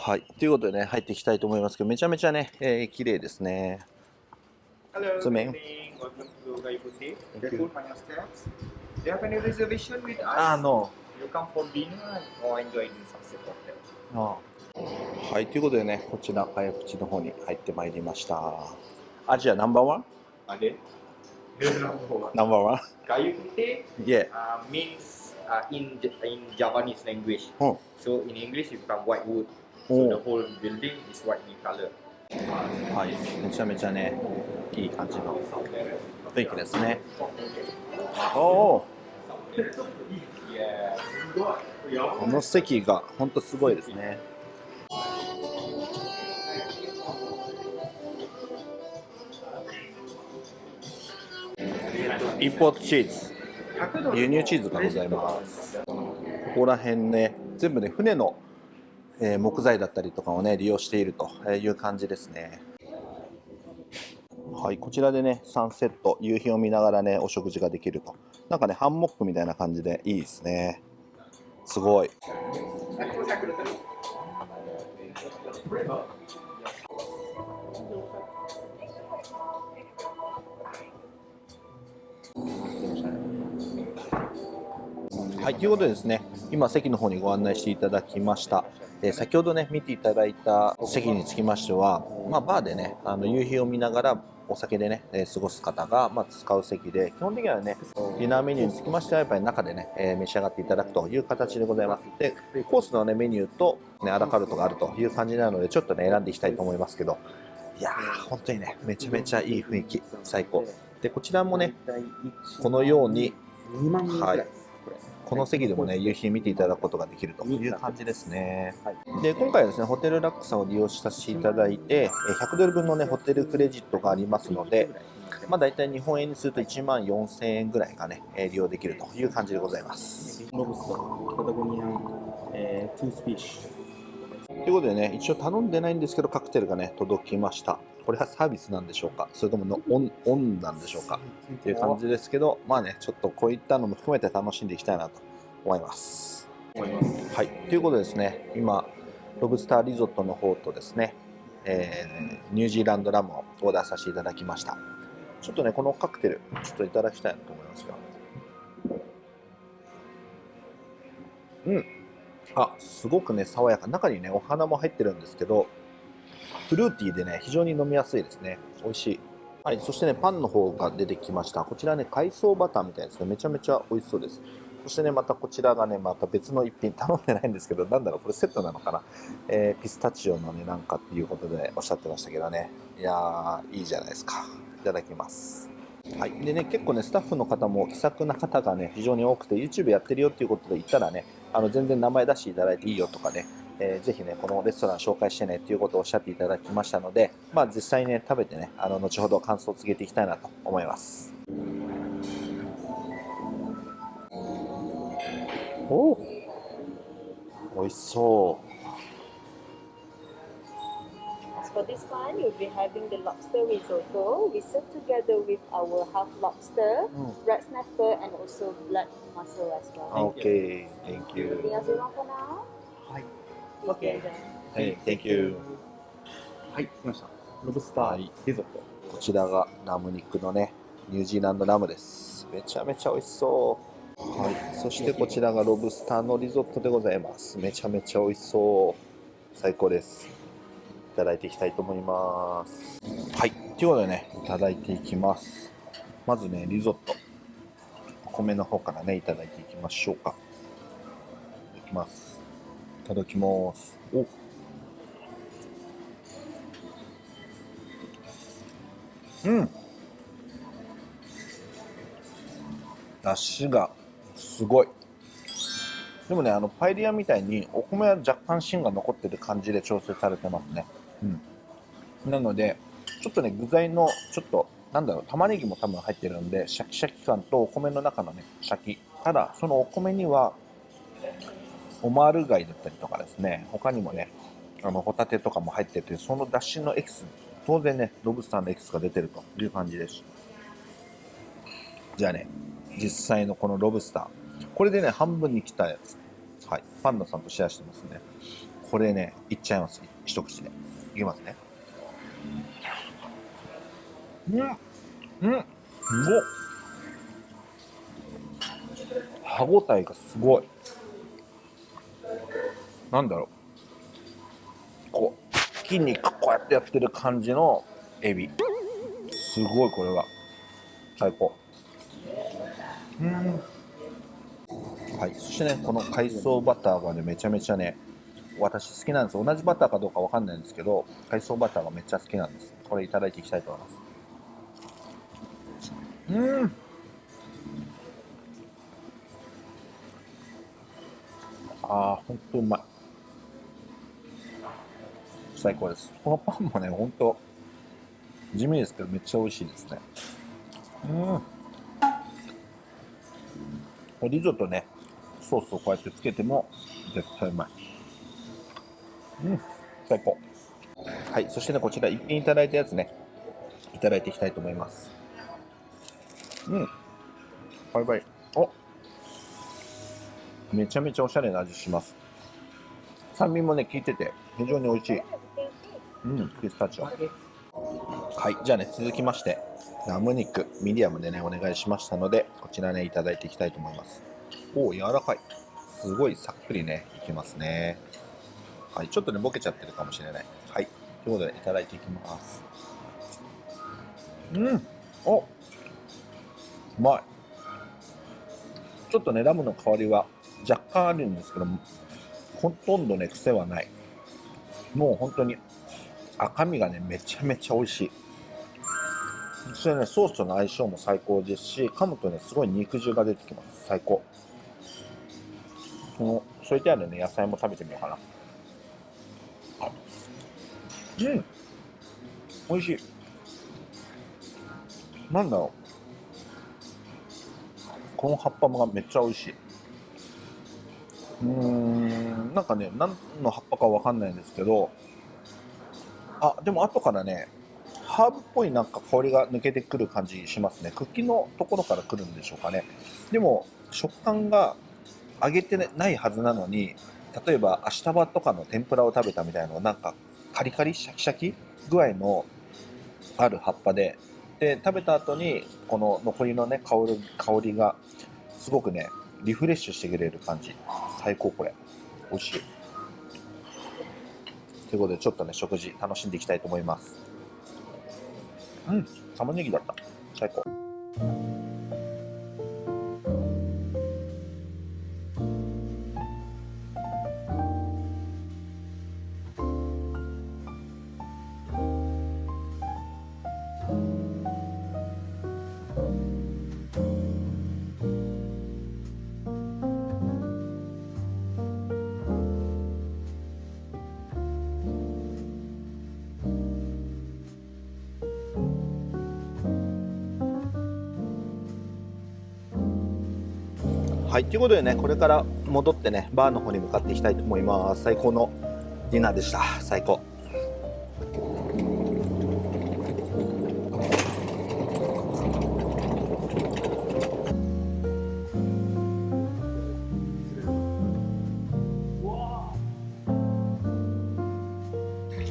はい。ということでね、入っていきたいと思いますけど、めちゃめちゃね、えー、綺麗ですね。Hello, good evening. Welcome to Gayu Putih. The food on your steps. Do you have any reservation with us? あの、You come for dinner or enjoy the sunset hotel? あはい。ということでね、こちら、カヤプチの方に入ってまいりました。アジアナンバーワン? Number one. ナンバーワン Gayu Putih Yeah. uh, means uh, in in Javanese language. Oh. So in English it become white wood. Oh. So the whole building is white in color. はい。めちゃめちゃね、いい感じの雰囲気ですね。おお.この席が本当すごいですね。インポートチーズ、輸入チーズがございます。ここら辺ね、全部ね、船の、え木材だったりとかをね、利用しているという感じですね。はい、こちらでね、サンセット、夕日を見ながらね、お食事ができると。なんかね、ハンモックみたいな感じでいいですね。すごい。はい、ということでですね、今席の方にご案内していただきました。えー先ほどね、見ていただいた席につきましては、まあ、バーでね、あの夕日を見ながらお酒でね、えー過ごす方が、まあ、使う席で、基本的にはね、ディナーメニューにつきましては、やっぱり中でね、えー召し上がっていただくという形でございます。で、コースのね、メニューと、ね、アラカルトがあるという感じなので、ちょっとね、選んでいきたいと思いますけど、いやー、本当にね、めちゃめちゃいい雰囲気、最高。で、こちらもね、このように、はい、この席でもね、夕日見ていただくことができるという感じですね。で、今回はですね、ホテルラックさを利用させていただいて、えー100ドル分のね、ホテルクレジットがありますので、まあ大体日本円にすると1万4000円ぐらいがね、えー利用できるという感じでございます。ロブスター、 Patagonian、えー、 toothfish ということでね、一応頼んでないんですけど、カクテルがね、届きました。これはサービスなんでしょうか？それとものオンオンなんでしょうか？っていう感じですけど、まあね、ちょっとこういったのも含めて楽しんでいきたいなと思います。はい、ということでですね、今、ロブスターリゾットの方とですね、えーニュージーランドラムをオーダーさせていただきました。ちょっとね、このカクテル、ちょっといただきたいなと思いますよ。うん。あ、すごくね、爽やか。中にね、お花も入ってるんですけど、フルーティーでね、非常に飲みやすいですね。美味しい。はい、そしてね、パンの方が出てきました。こちらね、海藻バターみたいですね。めちゃめちゃ美味しそうです。そしてね、またこちらがね、また別の一品頼んでないんですけど、なんだろう、これセットなのかな？えーピスタチオのね、なんかっていうことでおっしゃってましたけどね。いやー、いいじゃないですか。いただきます。はい。でね、結構ね、スタッフの方も気さくな方がね、非常に多くて、YouTube やってるよっていうことで言ったらね、あの、全然名前出していただいていいよとかね、えーぜひね、このレストラン紹介してねっていうことをおっしゃっていただきましたので、まあ実際ね、食べてね、あの、後ほど感想を告げていきたいなと思います。おお美味しそう。For this one, you'll be having the lobster risotto. We serve together with our half lobster, red snapper, and also blood mussel as well. Okay, thank you. Anything else you want for now? はい。Okay. はい、Thank you. はい、来ました。ロブスタはいーリゾット。こちらがラム肉のね、ニュージーランドラムです。めちゃめちゃ美味しそう。はい、そしてこちらがロブスターのリゾットでございます。めちゃめちゃ美味しそう。最高です。いただいていきたいと思います。はい、ということでね、いただいていきます。まずね、リゾット。お米の方からね、いただいていきましょうか。いきます。いただきます。おうん。出汁がすごい。でもね、あの、パエリアみたいにお米は若干芯が残ってる感じで調整されてますね。うん。なので、ちょっとね、具材の、ちょっと、なんだろう、玉ねぎも多分入ってるんで、シャキシャキ感とお米の中のね、シャキ。ただ、そのお米には、オマール貝だったりとかですね、他にもね、あの、ホタテとかも入ってて、その出汁のエキス、当然ね、ロブスターのエキスが出てるという感じです。じゃあね、実際のこのロブスター。これでね、半分に切ったやつ。はい。パンダさんとシェアしてますね。これね、いっちゃいます。一口で。いきますね。うんうんすごっ歯ごたえがすごい。なんだろう。こう、筋肉こうやってやってる感じのエビ。すごいこれは。最高。うん。はい。そしてね、この海藻バターがね、めちゃめちゃね、私好きなんです。同じバターかどうかわかんないんですけど、海藻バターがめっちゃ好きなんです。これいただいていきたいと思います。うん。ああ、ほんとうまい。最高です。このパンもね、ほんと、地味ですけど、めっちゃ美味しいですね。うん。リゾットね、ソースをこうやってつけても、絶対うまい。うん、最高。はい、そしてね、こちら一品いただいたやつね、いただいていきたいと思います。うん。バイバイ。おめちゃめちゃおしゃれな味します。酸味もね、効いてて、非常に美味しい。うん、ピスタチオ。はい、じゃあね、続きまして、ラム肉、ミディアムでね、お願いしましたので、こちらね、いただいていきたいと思います。おお、柔らかい。すごいさっくりね、いきますね。はい、ちょっとね、ボケちゃってるかもしれない。はい、ということで、いただいていきます。うん、おうまい。ちょっとね、ラムの香りは若干あるんですけど、ほとんどね、癖はない。もう本当に赤身がね、めちゃめちゃ美味しい。そしてね、ソースとの相性も最高ですし、噛むとね、すごい肉汁が出てきます。最高。この、添えてあるね、野菜も食べてみようかな。うん美味しい。なんだろう。この葉っぱがめっちゃ美味しい。うーん、なんかね、何の葉っぱかわかんないんですけど、あ、でも後からね、ハーブっぽいなんか香りが抜けてくる感じしますね。茎のところから来るんでしょうかね。でも、食感が揚げてないはずなのに、例えば、アシタバとかの天ぷらを食べたみたいな、なんか、カリカリ、シャキシャキ具合のある葉っぱで、で、食べた後に、この残りのね、香る香りが、すごくね、リフレッシュしてくれる感じ。最高、これ。美味しい。ということで、ちょっとね、食事楽しんでいきたいと思います。うん玉ねぎだった最高はい、ということでね、これから戻ってね、バーの方に向かっていきたいと思います。最高のディナーでした。最高。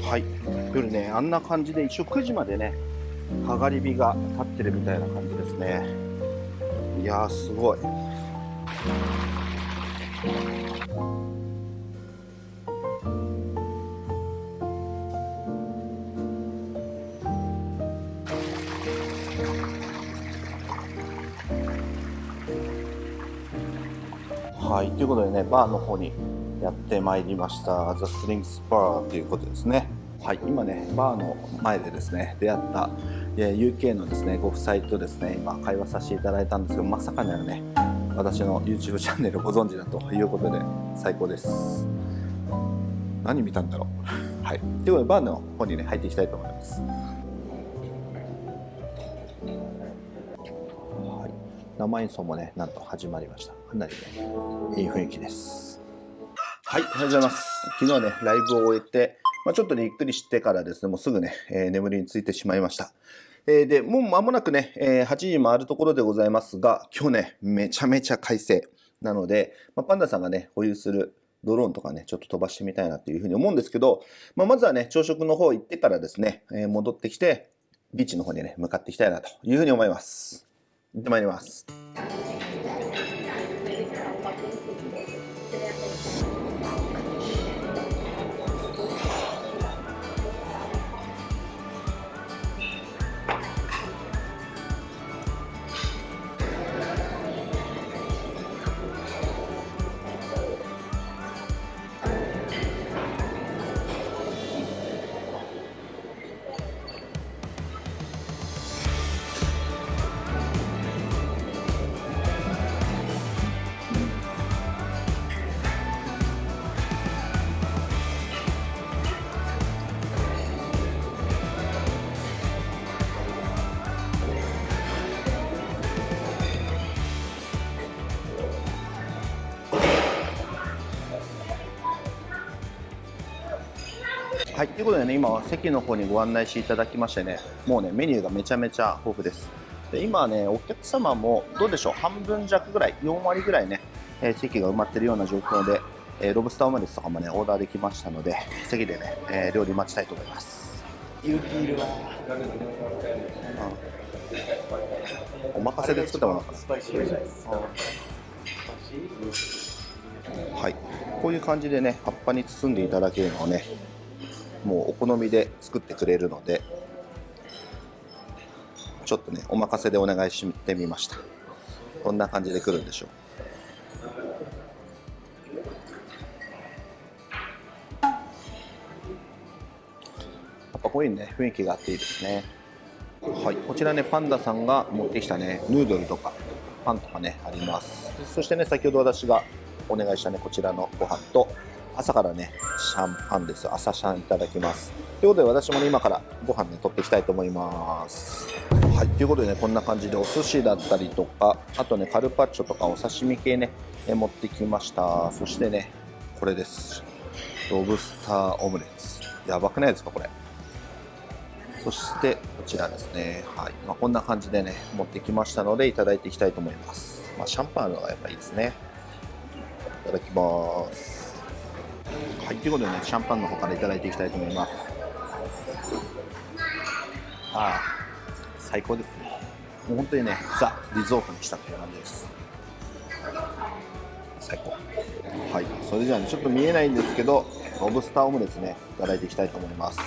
はい、夜ね、あんな感じで一応9時までね、かがり火が立ってるみたいな感じですね。いやー、すごい。い、ということでね、バーの方にやってまいりました。ザ・スリングスパーということですね。はい、今ね、バーの前でですね、出会ったえ UK のですね、ご夫妻とですね、今会話させていただいたんですけど、まさかのね、私の YouTube チャンネルご存知だということで、最高です。何見たんだろう。はい。ということで、バーの方にね、入っていきたいと思います。生演奏もね、なんと始まりました。かなりね、いい雰囲気です。はい、おはようございます。昨日はね、ライブを終えて、まあ、ちょっとね、ゆっくりしてからですね、もうすぐね、えー眠りについてしまいました。えーで、もう間もなくね、えー8時回るところでございますが、今日ね、めちゃめちゃ快晴なので、まあ、パンダさんがね、保有するドローンとかね、ちょっと飛ばしてみたいなというふうに思うんですけど、まあ、まずはね、朝食の方行ってからですね、えー戻ってきて、ビーチの方にね、向かっていきたいなというふうに思います。行ってまいります。い、ということでね、今は席の方にご案内していただきましてね、もうね、メニューがめちゃめちゃ豊富です。で今はね、お客様もどうでしょう、半分弱ぐらい、4割ぐらいね、えー席が埋まってるような状況で、えーロブスターオムレツとかもね、オーダーできましたので、席でね、えー料理待ちたいと思います。勇気いるわ。お任せで作ったものかな。スパイシーです。はい、こういう感じでね葉っぱに包んでいただけるのをねもうお好みで作ってくれるのでちょっとねお任せでお願いしてみました。こんな感じで来るんでしょう。やっぱこういうね雰囲気があっていいですね。はい、こちらねパンダさんが持ってきたねヌードルとかパンとかねあります。そしてね先ほど私がお願いしたねこちらのご飯と朝からねシャンパンです。朝シャンいただきます。ということで私もね今からご飯ね取っていきたいと思います。はいということでねこんな感じでお寿司だったりとかあとねカルパッチョとかお刺身系ね持ってきました。そしてねこれです。ロブスターオムレツ。やばくないですかこれ。そしてこちらですね、はい。まあ、こんな感じでね持ってきましたのでいただいていきたいと思います、まあ、シャンパンあるのがやっぱいいですね。いただきます。はいということでねシャンパンの方からいただいていきたいと思います。ああ最高ですね。もう本当にねザ・リゾートにしたっていう感じです。最高。はいそれじゃあねちょっと見えないんですけどロブスターオムレツねいただいていきたいと思います。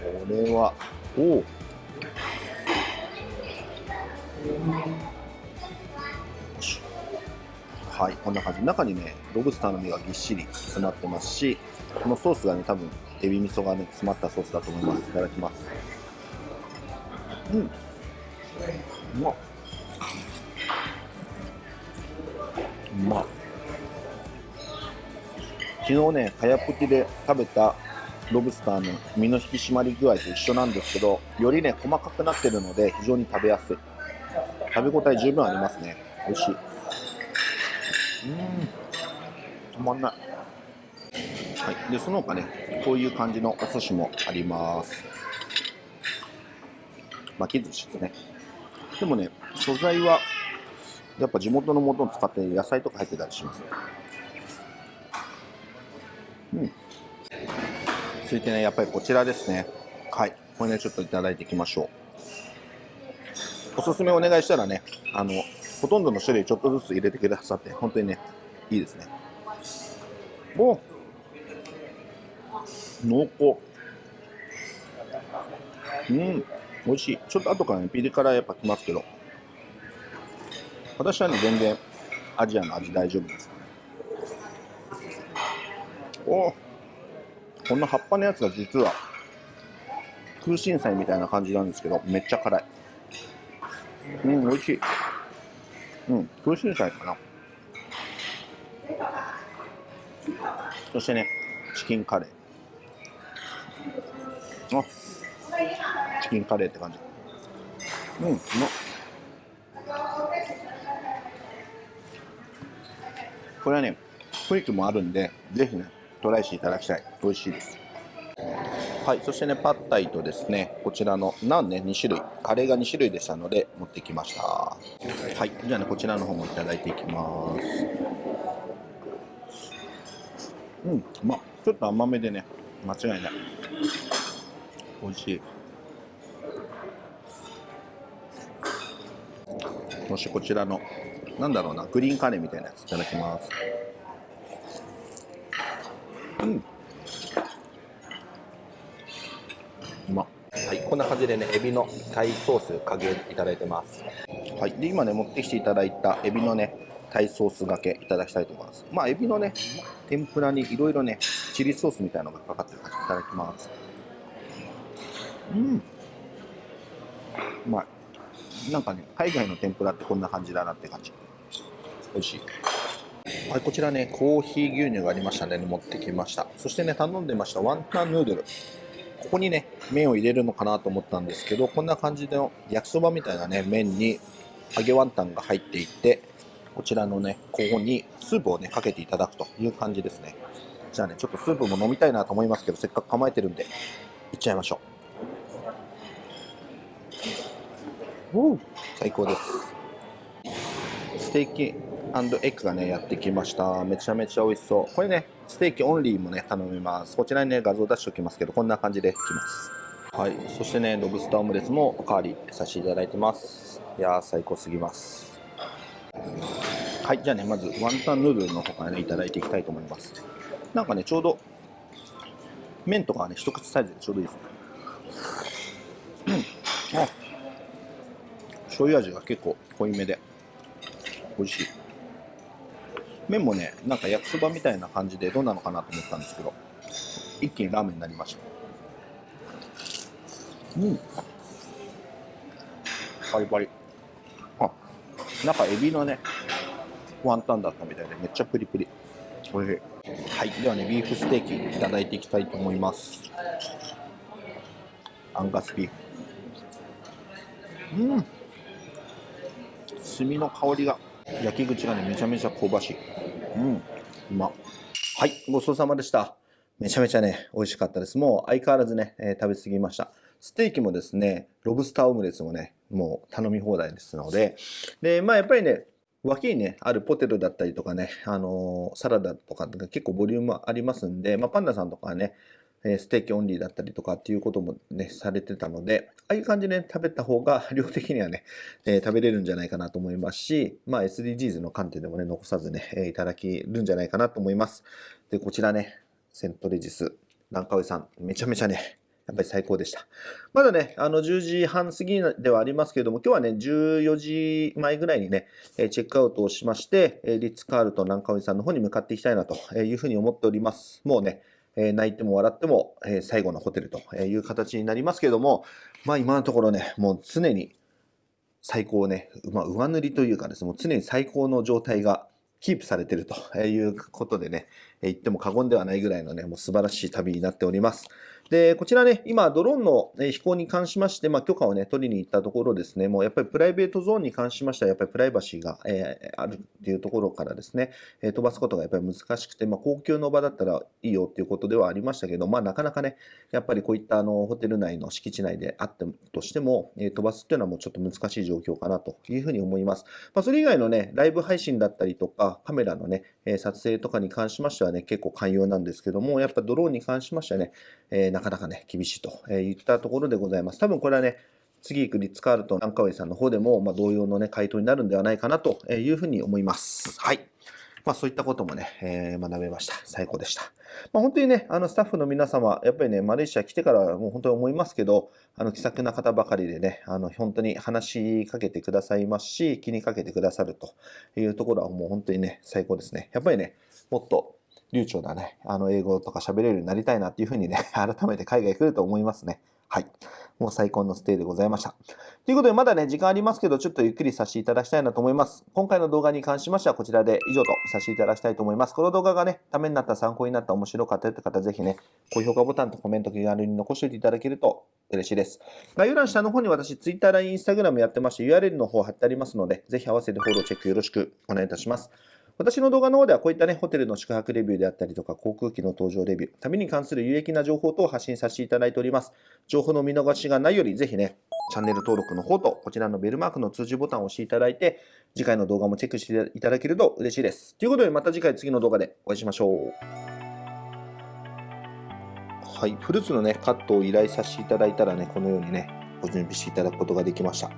これは、おお。はい、こんな感じ。中にね、ロブスターの身がぎっしり詰まってますし、このソースがね、多分、エビ味噌がね、詰まったソースだと思います。いただきます。うん。うまっ。うまっ。昨日ね、かやぷきで食べたロブスターの身の引き締まり具合と一緒なんですけど、よりね、細かくなってるので、非常に食べやすい。食べ応え十分ありますね。美味しい。うん。止まんない。はい。で、その他ね、こういう感じのお寿司もあります。巻き寿司ですね。でもね、素材は、やっぱ地元のものを使って野菜とか入ってたりします。うん。続いてね、やっぱりこちらですね。はい。これね、ちょっといただいていきましょう。おすすめお願いしたらね、あの、ほとんどの種類ちょっとずつ入れてくださって、本当にね、いいですね。お濃厚。うん、美味しい。ちょっと後からね、ピリ辛やっぱきますけど、私はね、全然アジアの味大丈夫です。おこんな葉っぱのやつが実は空心菜みたいな感じなんですけど、めっちゃ辛い。うん、美味しい。うん、空心菜かな。そしてね、チキンカレー。あ、チキンカレーって感じ。うん、うまっ。これはね、クイックもあるんで、ぜひね、トライしていただきたい。美味しいです。はい、そしてね、パッタイとですね、こちらのナンね、2種類、カレーが2種類でしたので、持ってきました。はい、じゃあね、こちらの方もいただいていきます。うん、まあ、ちょっと甘めでね、間違いない。美味しい。そしてこちらの、なんだろうな、グリーンカレーみたいなやついただきます。うん。うまっはい、こんな感じでね、エビのタイソースかけいただいてます。はい、で今ね、持ってきていただいたエビのね、タイソースがけいただきたいと思います。まあ、エビのね、天ぷらにいろいろね、チリソースみたいなのがかかってる感じいただきます。うん。うまい。なんかね、海外の天ぷらってこんな感じだなって感じ。美味しい。はい、こちらね、コーヒー牛乳がありましたね、持ってきました。そしてね、頼んでましたワンタンヌードル。ここにね、麺を入れるのかなと思ったんですけど、こんな感じの焼きそばみたいなね、麺に揚げワンタンが入っていて、こちらのね、ここにスープをね、かけていただくという感じですね。じゃあね、ちょっとスープも飲みたいなと思いますけど、せっかく構えてるんで、いっちゃいましょう。おう最高です。ステーキエッグがね、やってきました。めちゃめちゃ美味しそう。これね、ステーキオンリーもね、頼みます。こちらにね、画像出しておきますけど、こんな感じできます。はい。そしてね、ロブスターオムレツもおかわりさせていただいてます。いやー、最高すぎます。はい。じゃあね、まず、ワンタンヌードルの方からね、いただいていきたいと思います。なんかね、ちょうど、麺とかはね、一口サイズでちょうどいいですね。うん。あ醤油味が結構濃いめで、美味しい。麺もね、なんか焼きそばみたいな感じでどうなのかなと思ったんですけど、一気にラーメンになりました。うん。パリパリ。あ、中エビのね、ワンタンだったみたいでめっちゃプリプリ。おいしい。はい。ではね、ビーフステーキいただいていきたいと思います。アンガスビーフ。うん。炭の香りが焼き口がねめちゃめちゃ香ばしいうんうまはいごちそうさまでしためちゃめちゃね美味しかったですもう相変わらずね、えー食べ過ぎましたステーキもですねロブスターオムレツもねもう頼み放題ですのででまあやっぱりね脇にね、あるポテトだったりとかね、あのーサラダとかが結構ボリュームありますんで、まあ、パンダさんとかはね、ステーキオンリーだったりとかっていうこともね、されてたので、ああいう感じで、ね、食べた方が量的にはね、えー食べれるんじゃないかなと思いますし、まあ SDGs の観点でもね、残さずね、えーいただけるんじゃないかなと思います。で、こちらね、セントレジス、ランカウイさん、めちゃめちゃね、やっぱり最高でした。まだね、あの10時半過ぎではありますけれども、今日はね、14時前ぐらいにね、チェックアウトをしまして、リッツ・カールトン南川さんの方に向かっていきたいなというふうに思っております。もうね、え泣いても笑っても、え最後のホテルという形になりますけれども、まあ今のところね、もう常に最高ね、まあ、上塗りというかですね、もう常に最高の状態がキープされているということでね、言っても過言ではないぐらいのね、もう素晴らしい旅になっております。で、こちらね、今、ドローンの飛行に関しまして、まあ、許可をね、取りに行ったところですね、もうやっぱりプライベートゾーンに関しましては、やっぱりプライバシーが、えーあるっていうところからですね、え飛ばすことがやっぱり難しくて、まあ、高級の場だったらいいよっていうことではありましたけど、まあ、なかなかね、やっぱりこういったあのホテル内の敷地内であってとしても、え飛ばすっていうのはもうちょっと難しい状況かなというふうに思います。まあ、それ以外のね、ライブ配信だったりとか、カメラのね、え撮影とかに関しましてはね、結構寛容なんですけども、やっぱドローンに関しましてはね、えーなかなかね、厳しいといったところでございます。多分これはね、次行くリッツ・カールトン・ランカウェイさんの方でも、まあ、同様のね、回答になるんではないかなというふうに思います。はい。まあそういったこともね、えー学べました。最高でした。まあ本当にね、あのスタッフの皆様、やっぱりね、マレーシア来てからもう本当に思いますけど、あの気さくな方ばかりでね、あの本当に話しかけてくださいますし、気にかけてくださるというところはもう本当にね、最高ですね。やっぱりね、もっと流暢なね、あの英語とか喋れるようになりたいなっていうふうにね、改めて海外来ると思いますね。はい。もう最高のステイでございました。ということで、まだね、時間ありますけど、ちょっとゆっくりさせていただきたいなと思います。今回の動画に関しましては、こちらで以上とさせていただきたいと思います。この動画がね、ためになった、参考になった、面白かったよって方、ぜひね、高評価ボタンとコメント気軽に残しておいていただけると嬉しいです。概要欄下の方に私、Twitter、LINE、Instagram やってまして、URL の方貼ってありますので、ぜひ合わせてフォローチェックよろしくお願いいたします。私の動画の方ではこういったね、ホテルの宿泊レビューであったりとか、航空機の搭乗レビュー、旅に関する有益な情報等を発信させていただいております。情報の見逃しがないより、ぜひね、チャンネル登録の方と、こちらのベルマークの通知ボタンを押していただいて、次回の動画もチェックしていただけると嬉しいです。ということで、また次回次の動画でお会いしましょう。はい、フルーツのね、カットを依頼させていただいたらね、このようにね、ご準備していただくことができました。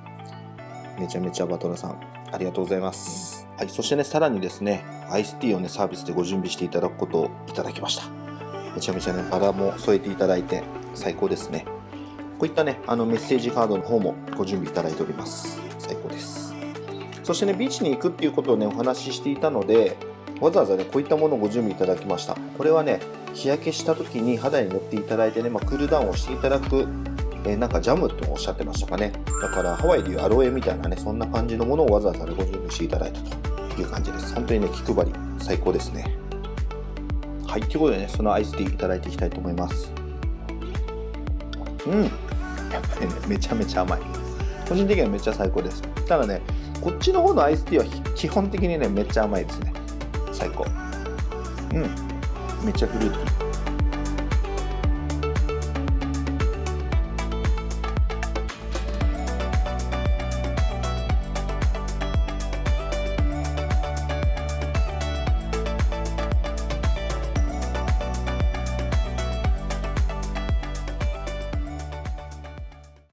めちゃめちゃバトラさん、ありがとうございます。はい、そしてね、さらにですね、アイスティーをね、サービスでご準備していただくことをいただきました。めちゃめちゃね、バラも添えていただいて、最高ですね。こういったね、あのメッセージカードの方もご準備いただいております。最高です。そしてね、ビーチに行くっていうことをね、お話ししていたので、わざわざね、こういったものをご準備いただきました。これはね、日焼けした時に肌に塗っていただいてね、まあ、クールダウンをしていただく、えなんかジャムとおっしゃってましたかね。だからハワイでいうアロエみたいなね、そんな感じのものをわざわざ、ご準備していただいたという感じです。本当にね、気配り、最高ですね。はい、ということでね、そのアイスティーいただいていきたいと思います。うん。やっぱりね、めちゃめちゃ甘い。個人的にはめっちゃ最高です。ただね、こっちの方のアイスティーは基本的にね、めっちゃ甘いですね。最高。うん。めっちゃフルーティー。